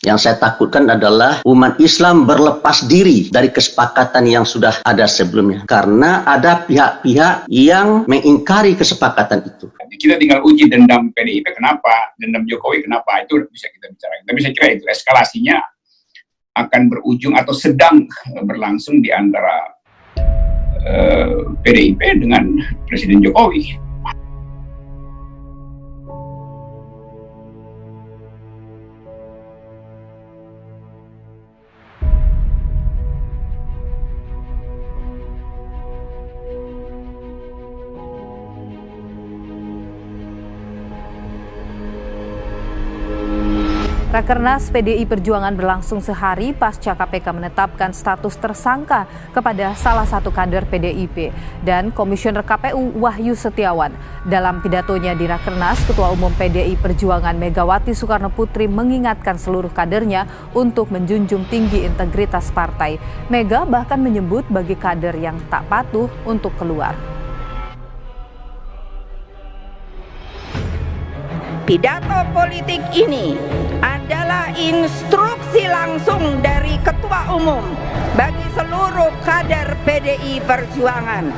Yang saya takutkan adalah umat Islam berlepas diri dari kesepakatan yang sudah ada sebelumnya. Karena ada pihak-pihak yang mengingkari kesepakatan itu. Kita tinggal uji dendam PDIP kenapa, dendam Jokowi kenapa, itu bisa kita bicarakan. Tapi saya kira itu eskalasinya akan berujung atau sedang berlangsung di antara uh, eh, PDIP dengan Presiden Jokowi. Rakernas PDI Perjuangan berlangsung sehari pasca KPK menetapkan status tersangka kepada salah satu kader PDIP dan Komisioner KPU Wahyu Setiawan. Dalam pidatonya di Rakernas, Ketua Umum PDI Perjuangan Megawati Soekarno Putri mengingatkan seluruh kadernya untuk menjunjung tinggi integritas partai. Mega bahkan menyebut bagi kader yang tak patuh untuk keluar. Pidato politik ini adalah instruksi langsung dari Ketua Umum bagi seluruh kader PDI Perjuangan.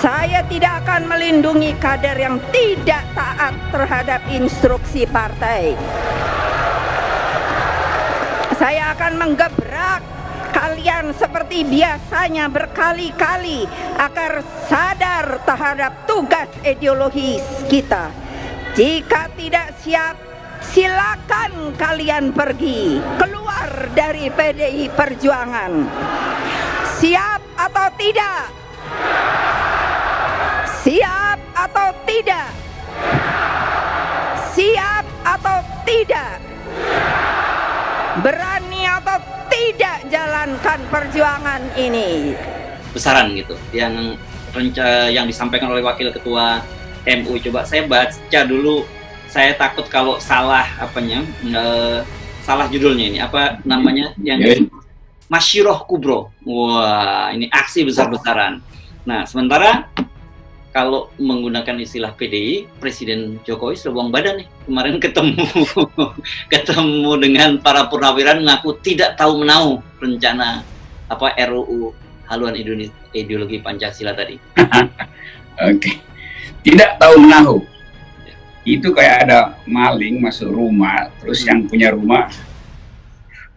Saya tidak akan melindungi kader yang tidak taat terhadap instruksi partai. Saya akan menggebrak kalian seperti biasanya berkali-kali agar sadar terhadap tugas ideologis kita. Jika tidak siap, silakan kalian pergi keluar dari PDI Perjuangan. Siap atau tidak? Siap atau tidak? Siap atau tidak? Berani atau tidak jalankan perjuangan ini. Besaran gitu, yang renca yang disampaikan oleh Wakil Ketua MU. Coba saya baca dulu. Saya takut kalau salah apanya, uh, salah judulnya ini apa namanya yang yeah. Masyiroh Kubro. Wah, ini aksi besar-besaran. Nah, sementara kalau menggunakan istilah PDI, Presiden Jokowi sudah buang badan nih. Kemarin ketemu ketemu dengan para purnawirawan mengaku tidak tahu menahu rencana apa RUU haluan ideologi Pancasila tadi. Oke. Okay. Tidak tahu menahu. Itu kayak ada maling masuk rumah, terus yang punya rumah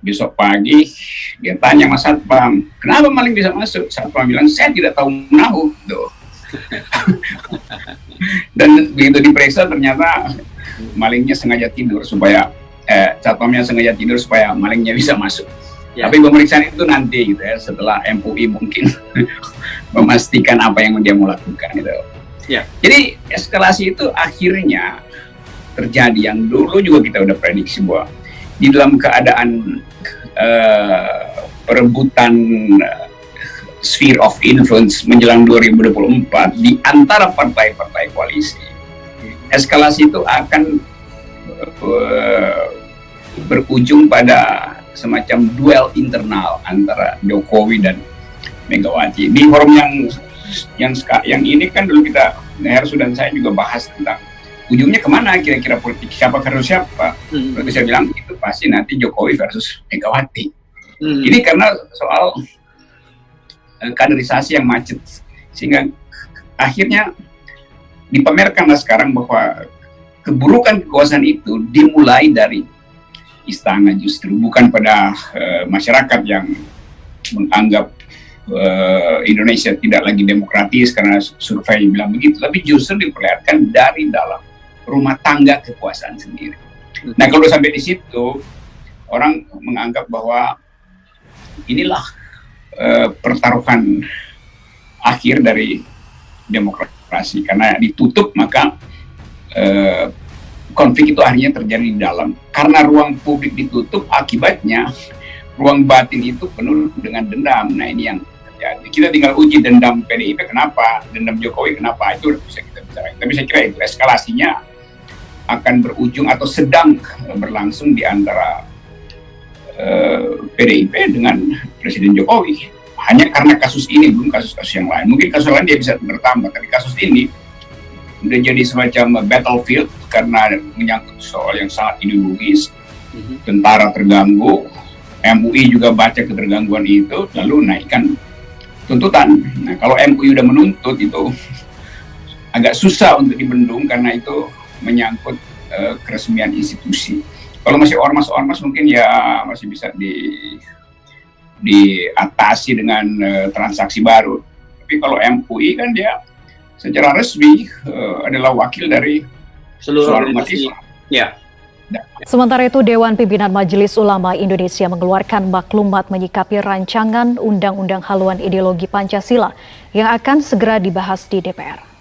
besok pagi dia tanya Mas Satpam, kenapa maling bisa masuk? Satpam bilang, saya tidak tahu menahu. Tuh dan begitu diperiksa ternyata malingnya sengaja tidur supaya eh, satpamnya sengaja tidur supaya malingnya bisa masuk. Ya. Tapi pemeriksaan itu nanti gitu ya setelah MUI mungkin memastikan apa yang dia mau lakukan gitu. Ya. Jadi eskalasi itu akhirnya terjadi yang dulu juga kita udah prediksi bahwa di dalam keadaan uh, perebutan uh, sphere of influence menjelang 2024 di antara partai-partai koalisi. Eskalasi itu akan uh, berujung pada semacam duel internal antara Jokowi dan Megawati. Di forum yang yang yang ini kan dulu kita Heru dan saya juga bahas tentang ujungnya ke mana kira-kira politik siapa versus siapa. Hmm. saya bilang itu pasti nanti Jokowi versus Megawati. Hmm. Ini karena soal Eh, kaderisasi yang macet sehingga akhirnya dipamerkanlah sekarang bahwa keburukan kekuasaan itu dimulai dari istana justru bukan pada uh, masyarakat yang menganggap uh, Indonesia tidak lagi demokratis karena survei bilang begitu tapi justru diperlihatkan dari dalam rumah tangga kekuasaan sendiri. Nah kalau sampai di situ orang menganggap bahwa inilah Eh, pertaruhan akhir dari demokrasi. Karena ditutup maka uh, konflik itu akhirnya terjadi di dalam. Karena ruang publik ditutup akibatnya ruang batin itu penuh dengan dendam. Nah ini yang terjadi. Kita tinggal uji dendam PDIP kenapa dendam Jokowi kenapa itu bisa kita bicara tapi saya kira itu eskalasinya akan berujung atau sedang berlangsung di antara uh, eh, PDIP dengan Presiden Jokowi hanya karena kasus ini belum kasus-kasus yang lain mungkin kasus lain dia bisa bertambah tapi kasus ini udah jadi semacam battlefield karena menyangkut soal yang sangat ideologis. Mm-hmm. Tentara terganggu, MUI juga baca ketergangguan itu, lalu naikkan tuntutan. Nah, kalau MUI udah menuntut itu agak susah untuk dibendung karena itu menyangkut uh, keresmian institusi. Kalau masih ormas-ormas mungkin ya masih bisa di diatasi dengan uh, transaksi baru. Tapi kalau MUI kan dia secara resmi uh, adalah wakil dari seluruh umat Islam. Ya. Sementara itu, Dewan Pimpinan Majelis Ulama Indonesia mengeluarkan maklumat menyikapi rancangan Undang-Undang Haluan Ideologi Pancasila yang akan segera dibahas di DPR.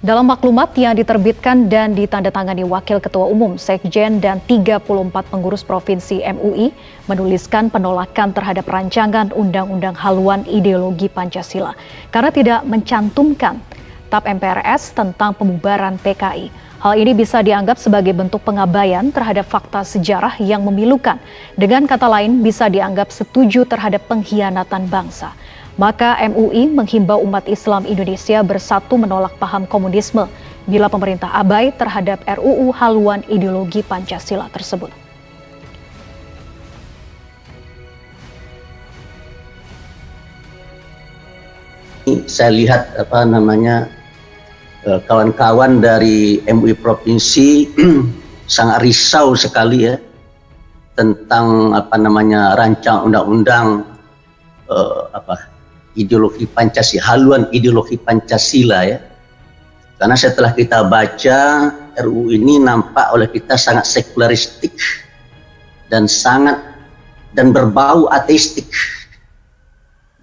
Dalam maklumat yang diterbitkan dan ditandatangani Wakil Ketua Umum, Sekjen, dan 34 pengurus Provinsi MUI menuliskan penolakan terhadap rancangan Undang-Undang Haluan Ideologi Pancasila karena tidak mencantumkan TAP MPRS tentang pembubaran PKI. Hal ini bisa dianggap sebagai bentuk pengabaian terhadap fakta sejarah yang memilukan. Dengan kata lain, bisa dianggap setuju terhadap pengkhianatan bangsa. Maka MUI menghimbau umat Islam Indonesia bersatu menolak paham komunisme bila pemerintah abai terhadap RUU haluan ideologi Pancasila tersebut. Saya lihat apa namanya eh, kawan-kawan dari MUI provinsi sangat risau sekali ya tentang apa namanya rancang undang-undang uh, apa ideologi Pancasila, haluan ideologi Pancasila ya. Karena setelah kita baca RUU ini nampak oleh kita sangat sekularistik dan sangat dan berbau ateistik.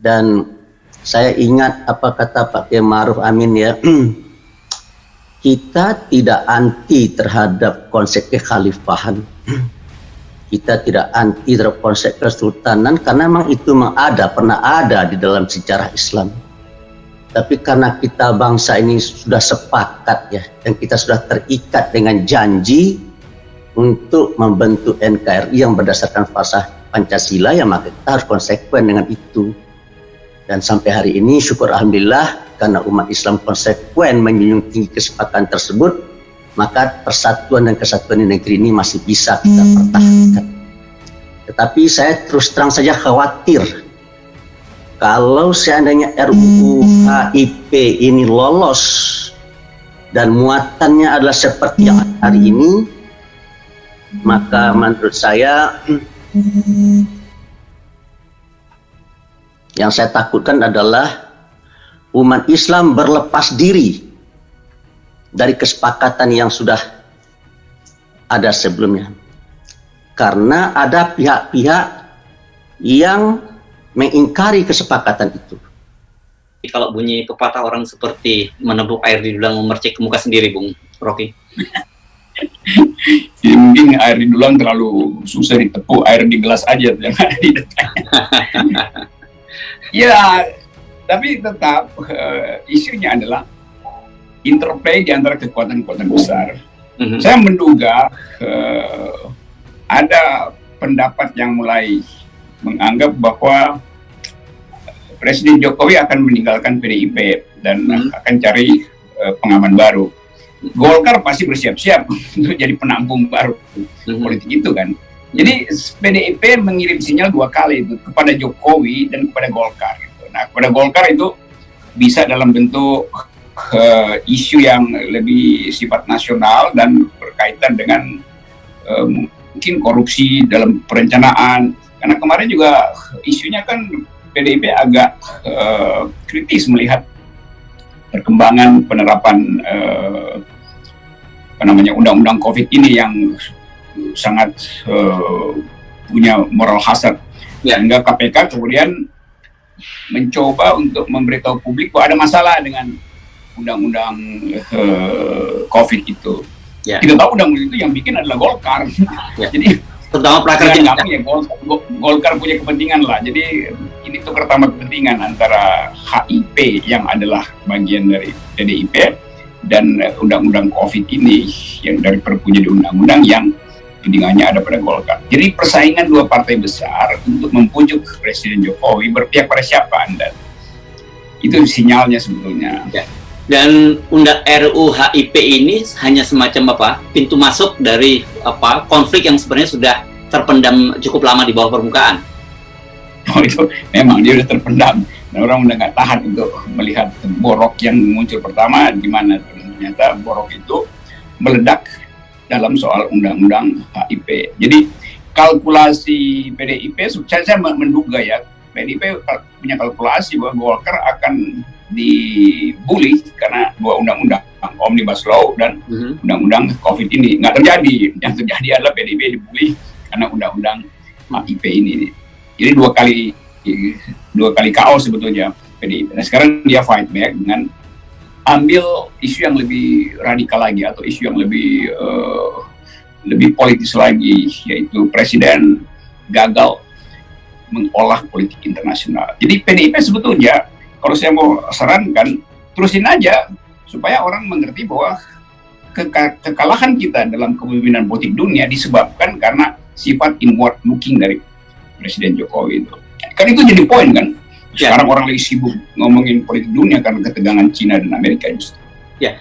Dan saya ingat apa kata Pak Kiai Maruf Amin ya, kita tidak anti terhadap konsep kekhalifahan kita tidak anti terhadap konsep kesultanan karena memang itu memang ada, pernah ada di dalam sejarah Islam. Tapi karena kita bangsa ini sudah sepakat ya, dan kita sudah terikat dengan janji untuk membentuk NKRI yang berdasarkan fasah Pancasila, ya maka kita harus konsekuen dengan itu. Dan sampai hari ini syukur Alhamdulillah karena umat Islam konsekuen menjunjung tinggi kesepakatan tersebut, maka persatuan dan kesatuan di negeri ini masih bisa kita pertahankan. Tetapi saya terus terang saja khawatir kalau seandainya RUU HIP ini lolos dan muatannya adalah seperti yang hari ini, maka menurut saya yang saya takutkan adalah umat Islam berlepas diri dari kesepakatan yang sudah ada sebelumnya. Karena ada pihak-pihak yang mengingkari kesepakatan itu. Kalau bunyi pepatah orang seperti menebuk air di dulang memercik ke muka sendiri, Bung Rocky. Jadi mungkin air di dulang terlalu susah ditepuk, air di gelas aja di ya, tapi tetap uh, isunya adalah interplay di antara kekuatan-kekuatan besar. Mm-hmm. Saya menduga uh, ada pendapat yang mulai menganggap bahwa Presiden Jokowi akan meninggalkan PDIP dan mm-hmm. akan cari uh, pengaman baru. Golkar pasti bersiap-siap untuk jadi penampung baru mm-hmm. politik itu kan. Jadi PDIP mengirim sinyal dua kali itu kepada Jokowi dan kepada Golkar. Gitu. Nah kepada Golkar itu bisa dalam bentuk uh, isu yang lebih sifat nasional dan berkaitan dengan uh, mungkin korupsi dalam perencanaan. Karena kemarin juga isunya kan PDIP agak uh, kritis melihat perkembangan penerapan uh, apa namanya undang-undang COVID ini yang sangat uh, punya moral hazard. Ya. Sehingga KPK kemudian mencoba untuk memberitahu publik bahwa ada masalah dengan undang-undang uh, COVID itu. Ya. Kita tahu undang-undang itu yang bikin adalah Golkar. Ya. Jadi terutama prakerja ya Golkar, Golkar punya kepentingan lah. Jadi ini tuh pertama kepentingan antara HIP yang adalah bagian dari PDIP dan undang-undang COVID ini yang dari perpunya di undang-undang yang kepentingannya ada pada Golkar. Jadi persaingan dua partai besar untuk mempujuk Presiden Jokowi berpihak pada siapa Anda? Itu sinyalnya sebetulnya. Ya. Dan undang RUU HIP ini hanya semacam apa? Pintu masuk dari apa konflik yang sebenarnya sudah terpendam cukup lama di bawah permukaan. Oh itu memang dia sudah terpendam dan orang udah nggak tahan untuk melihat borok yang muncul pertama di mana ternyata borok itu meledak dalam soal undang-undang HIP. Jadi kalkulasi PDIP, saya, menduga ya PDIP punya kalkulasi bahwa Golkar akan dibully dua undang-undang omnibus law dan mhm. undang-undang COVID ini nggak terjadi. Yang terjadi adalah PDIP dibully karena undang-undang HIP ini. Jadi dua kali dua kali KO sebetulnya PDIP. Nah sekarang dia fight back dengan ambil isu yang lebih radikal lagi atau isu yang lebih uh, lebih politis lagi yaitu presiden gagal mengolah politik internasional. Jadi PDIP sebetulnya kalau saya mau sarankan terusin aja supaya orang mengerti bahwa ke kekalahan kita dalam kepemimpinan politik dunia disebabkan karena sifat inward looking dari Presiden Jokowi itu. Kan itu jadi poin kan. Ya. Sekarang ya. orang lagi sibuk ngomongin politik dunia karena ketegangan Cina dan Amerika justru. Ya,